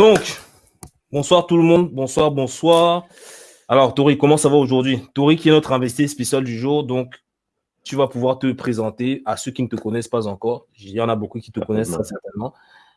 Donc, bonsoir tout le monde. Bonsoir, bonsoir. Alors, Tori, comment ça va aujourd'hui? Tori qui est notre investi spécial du jour. Donc, tu vas pouvoir te présenter à ceux qui ne te connaissent pas encore. Il y en a beaucoup qui te connaissent certainement.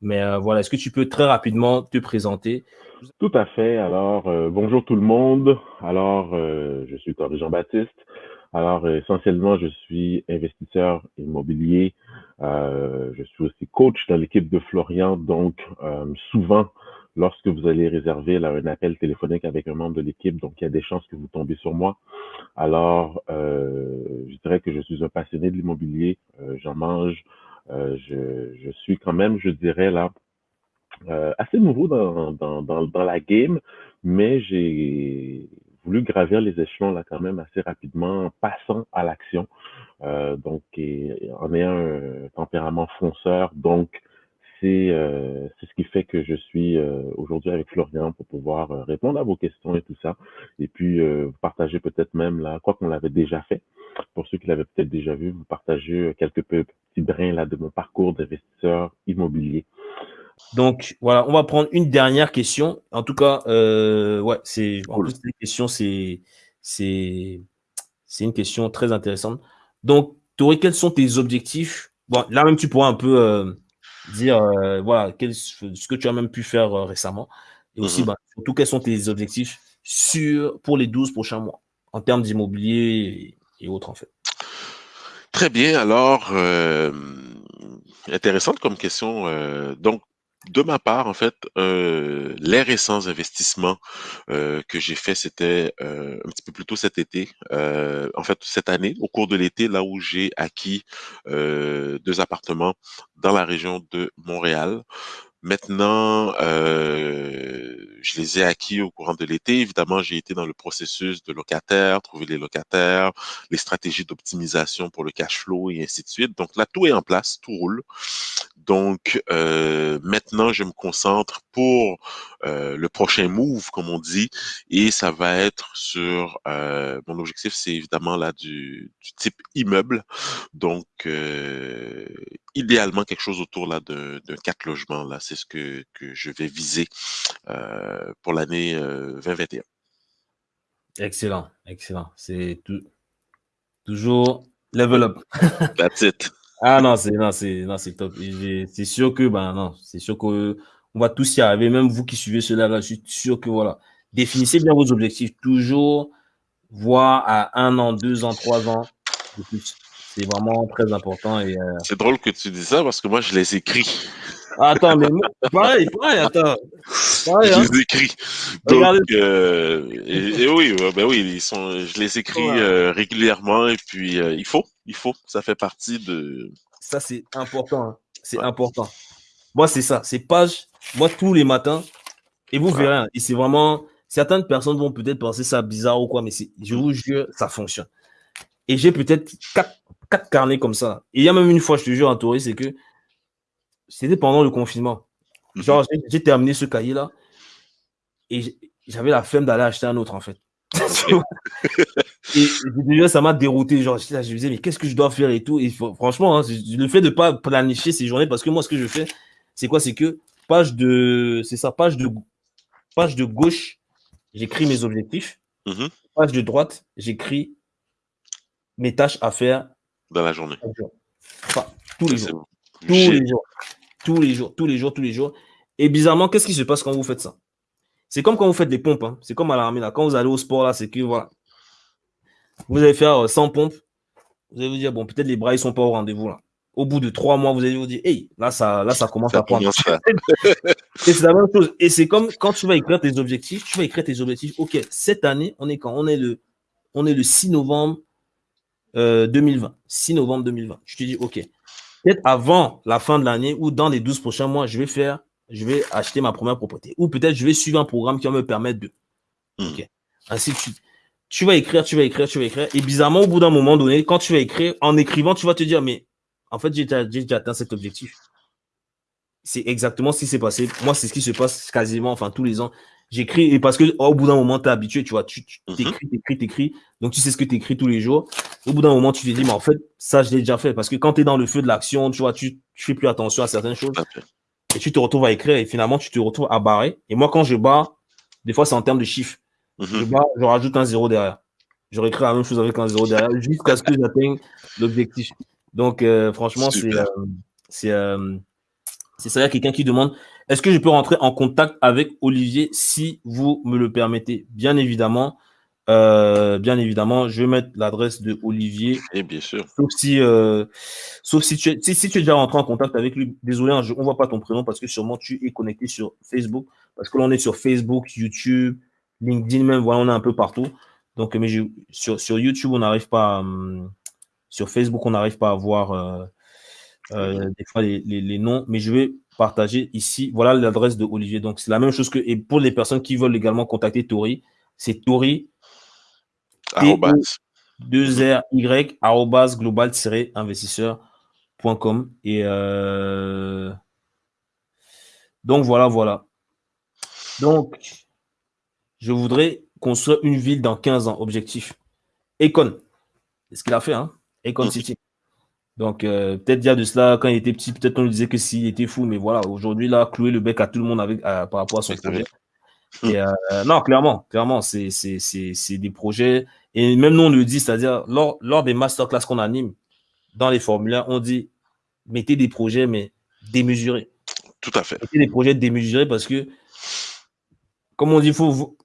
Mais euh, voilà, est-ce que tu peux très rapidement te présenter? Tout à fait. Alors, euh, bonjour tout le monde. Alors, euh, je suis Tori Jean-Baptiste. Alors, essentiellement, je suis investisseur immobilier. Je suis aussi coach dans l'équipe de Florian. Donc, souvent, lorsque vous allez réserver là, un appel téléphonique avec un membre de l'équipe, donc il y a des chances que vous tombez sur moi. Alors, euh, je dirais que je suis un passionné de l'immobilier, euh, j'en mange, euh, je, je, suis quand même, je dirais là, euh, assez nouveau dans, dans, dans, la game, mais j'ai voulu gravir les échelons là quand même assez rapidement en passant à l'action. Euh, donc, et, en ayant un tempérament fonceur, donc euh, c'est ce qui fait que je suis euh, aujourd'hui avec Florian pour pouvoir euh, répondre à vos questions et tout ça. Et puis, vous partager peut-être même là, quoi qu'on l'avait déjà fait. Pour ceux qui l'avaient peut-être déjà vu, vous partager quelques petits brins là de mon parcours d'investisseur immobilier. Donc voilà, on va prendre une dernière question. En tout cas, ouais, c'est en plus les questions, c'est c'est c'est une question très intéressante. Donc, Tori, quels sont tes objectifs? Bon, là même tu pourras un peu dire euh, voilà quel, ce que tu as même pu faire euh, récemment et aussi mmh bah, surtout quels sont tes objectifs sur, pour les 12 prochains mois en termes d'immobilier et, autres en fait? Très bien, alors euh, intéressante comme question. donc de ma part, en fait, euh, les récents investissements euh, que j'ai fait, c'était euh, un petit peu plus tôt cet été. Euh, en fait, cette année, au cours de l'été, là où j'ai acquis deux appartements dans la région de Montréal. Maintenant, je les ai acquis au courant de l'été. Évidemment, j'ai été dans le processus de locataire, trouver les locataires, les stratégies d'optimisation pour le cash flow et ainsi de suite. Donc là, tout est en place, tout roule. Donc euh, maintenant, je me concentre pour euh, le prochain move, comme on dit, et ça va être sur euh, mon objectif, c'est évidemment là du, du, type immeuble. Donc idéalement quelque chose autour là de, de quatre logements là, c'est ce que, que je vais viser pour l'année 2021. Excellent, excellent. C'est tout, toujours level up. That's it. Ah non, c'est non, c'est non, c'est top. C'est sûr que ben non, c'est sûr que on va tous y arriver. Même vous qui suivez cela, là, je suis sûr que voilà, définissez bien vos objectifs. Toujours voir à un an, deux ans, trois ans C'est vraiment très important. Et euh, C'est drôle que tu dis ça parce que moi, je les écris. Attends, mais pareil, pareil, attends. Pareil, je hein. les écris. Donc, euh, et, oui, ben oui, ils sont, je les écris euh, régulièrement et puis il faut, il faut. Ça fait partie de. Ça, c'est important. Hein. C'est important. Moi, c'est ça. C'est page. Moi, tous les matins. Et vous verrez. Hein, et c'est vraiment. Certaines personnes vont peut-être penser ça bizarre ou quoi, mais je vous jure, ça fonctionne. Et j'ai peut-être quatre, quatre, carnets comme ça. Et il y a même une fois, je te jure, en c'est que c'était pendant le confinement. Mhm. Genre, j'ai terminé ce cahier-là et j'avais la flemme d'aller acheter un autre, en fait. et déjà, ça m'a dérouté. Genre, je me disais, mais qu'est-ce que je dois faire et tout. Et franchement, hein, le fait de ne pas planifier ces journées, parce que moi, ce que je fais, c'est quoi? C'est que page de, c'est ça, page de, page de gauche, j'écris mes objectifs. Mhm. Page de droite, j'écris mes tâches à faire dans la journée. tous les jours. Tous les jours. Tous les jours, tous les jours, tous les jours. Et bizarrement, qu'est-ce qui se passe quand vous faites ça? C'est comme quand vous faites des pompes. Hein. C'est comme à l'armée. Là. Quand vous allez au sport, là, c'est que voilà. Vous allez faire 100 euh, pompes. Vous allez vous dire, bon, peut-être les bras, ils sont pas au rendez-vous. là. Au bout de trois mois, vous allez vous dire, hey, là, ça, là, ça commence à prendre. et c'est la même chose. Et c'est comme quand tu vas écrire tes objectifs, tu vas écrire tes objectifs. OK, cette année, on est quand? On est le, on est le 6 novembre 2020. Euh, 6 novembre 2020. Je te dis, OK, peut-être avant la fin de l'année ou dans les 12 prochains mois, je vais faire, je vais acheter ma première propriété. Ou peut-être je vais suivre un programme qui va me permettre de. Hmm. OK. Ainsi de suite. Tu vas écrire, tu vas écrire, tu vas écrire. Et bizarrement, au bout d'un moment donné, quand tu vas écrire, en écrivant, tu vas te dire, mais en fait, j'ai déjà atteint cet objectif. C'est exactement ce qui s'est passé. Moi, c'est ce qui se passe quasiment, enfin, tous les ans. J'écris, et parce que au bout d'un moment, tu es habitué, tu vois, tu mhm. t'écris, t'écris, t'écris, donc tu sais ce que tu écris tous les jours. Au bout d'un moment, tu te dis, mais en fait, ça, je l'ai déjà fait. Parce que quand tu es dans le feu de l'action, tu vois, tu, tu fais plus attention à certaines choses. et tu te retrouves à écrire et finalement tu te retrouves à barrer. Et moi, quand je barre, des fois c'est en termes de chiffres. Je Mhm. barre, je rajoute un zéro derrière. Je réécris la même chose avec un zéro derrière jusqu'à ce que j'atteigne l'objectif. Donc, euh, franchement, euh, c'est euh, c'est ça. Il y a quelqu'un qui demande est-ce que je peux rentrer en contact avec Olivier si vous me le permettez? Bien évidemment. euh, bien évidemment, je vais mettre l'adresse de Olivier Et bien sûr. Sauf si, euh, sauf si tu, es, si, si tu es déjà rentré en contact avec lui. Désolé, hein, on voit pas ton prénom parce que sûrement tu es connecté sur Facebook. Parce que là, on est sur Facebook, YouTube, LinkedIn même. Voilà, on est un peu partout. Donc, mais je, sur, sur YouTube, on n'arrive pas. hum, sur Facebook, on n'arrive pas à voir euh, euh, des fois les, les, les noms. Mais je vais partager ici. Voilà l'adresse de Olivier. Donc, c'est la même chose que. Et pour les personnes qui veulent également contacter Tori, c'est Tori Arrobas. 2RY arrobas global-investisseur.com. Et euh, donc voilà, voilà. Donc, je voudrais construire une ville dans 15 ans. Objectif. Econ. C'est ce qu'il a fait, hein? Econ. City. Donc, euh, peut-être il y a de cela, quand il était petit, peut-être on lui disait que s'il était fou, mais voilà, aujourd'hui, là, clouer le bec à tout le monde avec, par rapport à son projet. Et, euh, non, clairement, clairement, c'est des projets. Et même nous, on le dit, c'est-à-dire, lors, lors des masterclass qu'on anime, dans les formulaires, on dit mettez des projets, mais démesurés. Tout à fait. Mettez des projets démesurés parce que, comme on dit, faut,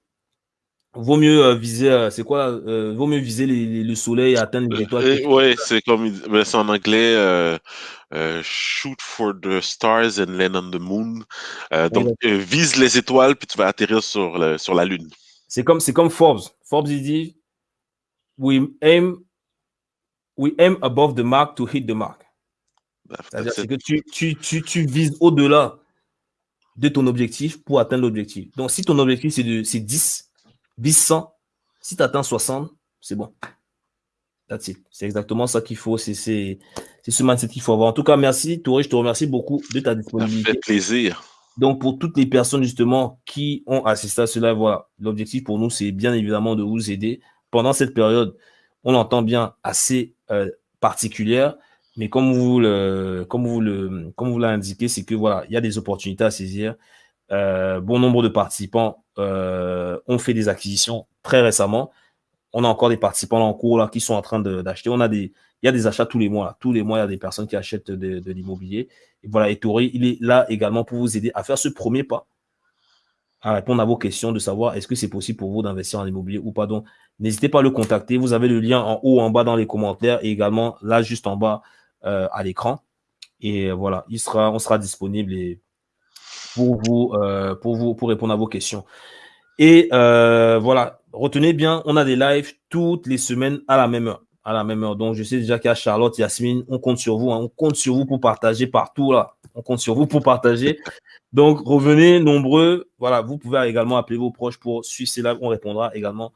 vaut, vaut mieux euh, viser, euh, c'est quoi, euh, vaut mieux viser les- les- le soleil et atteindre les étoiles. Et ouais, c'est comme mais c'est en anglais euh, euh, shoot for the stars and land on the moon. Euh, donc euh, vise les étoiles puis tu vas atterrir sur le, sur la lune. C'est comme c'est comme Forbes. Forbes il dit we aim we aim above the mark to hit the mark. C'est-à-dire c'est que tu, tu, tu, tu vises au-delà de ton objectif pour atteindre l'objectif. Donc, si ton objectif, c'est 10, vise 100. Si tu atteins 60, c'est bon. That's it. C'est exactement ça qu'il faut. C'est ce mindset qu'il faut avoir. En tout cas, merci, Touré. Je te remercie beaucoup de ta Ça disponibilité. fait plaisir. Donc, pour toutes les personnes justement qui ont assisté à cela, voilà, l'objectif pour nous, c'est bien évidemment de vous aider pendant cette période. On l'entend bien assez euh, particulière, mais comme vous le, comme vous le, comme vous l'avez indiqué, c'est que voilà, il y a des opportunités à saisir. Euh, bon nombre de participants euh, ont fait des acquisitions très récemment. On a encore des participants en cours qui sont en train d'acheter. Il y a des achats tous les mois. Tous les mois, il y a des personnes qui achètent de, l'immobilier. Et voilà, et Tori, il est là également pour vous aider à faire ce premier pas, à répondre à vos questions, de savoir est-ce que c'est possible pour vous d'investir en immobilier ou pas. Donc, n'hésitez pas à le contacter. Vous avez le lien en haut, en bas dans les commentaires et également là, juste en bas euh, à l'écran. Et voilà, il sera, on sera disponible pour vous, euh, pour vous, pour répondre à vos questions. Et euh, voilà, retenez bien, on a des lives toutes les semaines à la même heure. À la même heure. Donc, je sais déjà qu'il y a Charlotte, Yasmine, on compte sur vous. hein. on compte sur vous pour partager partout là. On compte sur vous pour partager. Donc, revenez nombreux. Voilà, vous pouvez également appeler vos proches pour suivre ces lives. On répondra également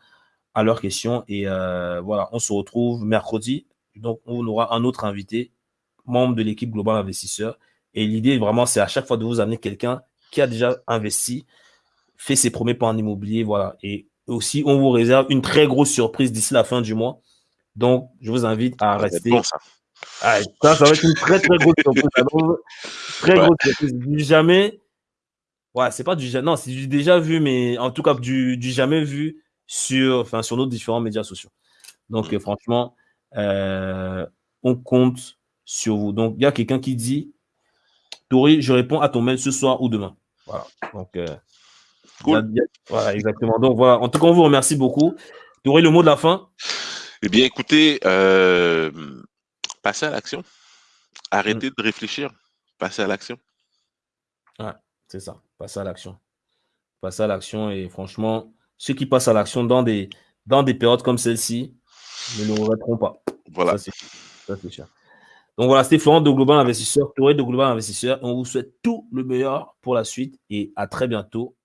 à leurs questions. Et euh, voilà, on se retrouve mercredi. Donc, on aura un autre invité, membre de l'équipe Global Investisseur. Et l'idée, vraiment, c'est à chaque fois de vous amener quelqu'un qui a déjà investi, fait ses premiers pas en immobilier. Voilà. Et aussi, on vous réserve une très grosse surprise d'ici la fin du mois. Donc, je vous invite à Ça rester. bon, ça. Ah, ça, ça va être une très, très grosse surprise. Alors, très Ouais. grosse surprise. Du jamais. Ouais, c'est pas du jamais. Non, c'est du déjà vu, mais en tout cas, du, du jamais vu sur, enfin, sur nos différents médias sociaux. Donc, Mm. euh, franchement, euh, on compte sur vous. Donc, il y a quelqu'un qui dit Tori, je réponds à ton mail ce soir ou demain. Voilà. Donc, euh, Cool. voilà, exactement. Donc, voilà. En tout cas, on vous remercie beaucoup. Tori, le mot de la fin? Eh bien, écoutez, euh, passez à l'action. Arrêtez de réfléchir. Passez à l'action. C'est ça, passer à l'action. Passer à l'action et franchement, ceux qui passent à l'action dans des, dans des périodes comme celle-ci ne le regretteront pas. Voilà. Ça, c'est ça, c'est sûr. Donc voilà, c'était Florent de Global Investisseur, Touré de Global Investisseur. On vous souhaite tout le meilleur pour la suite et à très bientôt